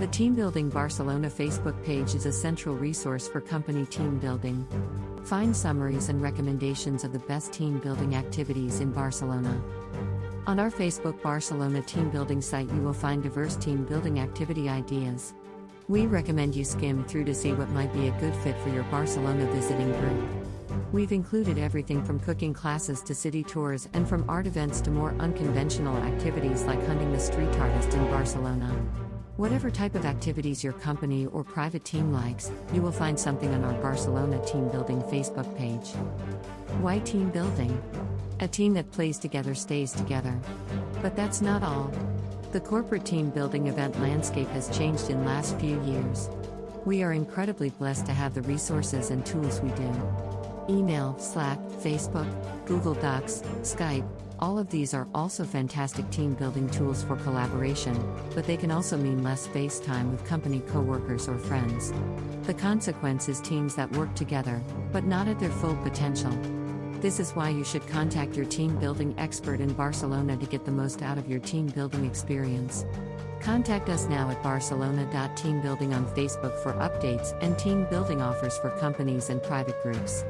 The Team Building Barcelona Facebook page is a central resource for company team building. Find summaries and recommendations of the best team building activities in Barcelona. On our Facebook Barcelona team building site, you will find diverse team building activity ideas. We recommend you skim through to see what might be a good fit for your Barcelona visiting group. We've included everything from cooking classes to city tours and from art events to more unconventional activities like hunting the street artist in Barcelona. Whatever type of activities your company or private team likes, you will find something on our Barcelona Team Building Facebook page. Why team building? A team that plays together stays together. But that's not all. The corporate team building event landscape has changed in last few years. We are incredibly blessed to have the resources and tools we do. Email, Slack, Facebook, Google Docs, Skype, all of these are also fantastic team building tools for collaboration, but they can also mean less face time with company coworkers or friends. The consequence is teams that work together, but not at their full potential. This is why you should contact your team building expert in Barcelona to get the most out of your team building experience. Contact us now at barcelona.teambuilding on Facebook for updates and team building offers for companies and private groups.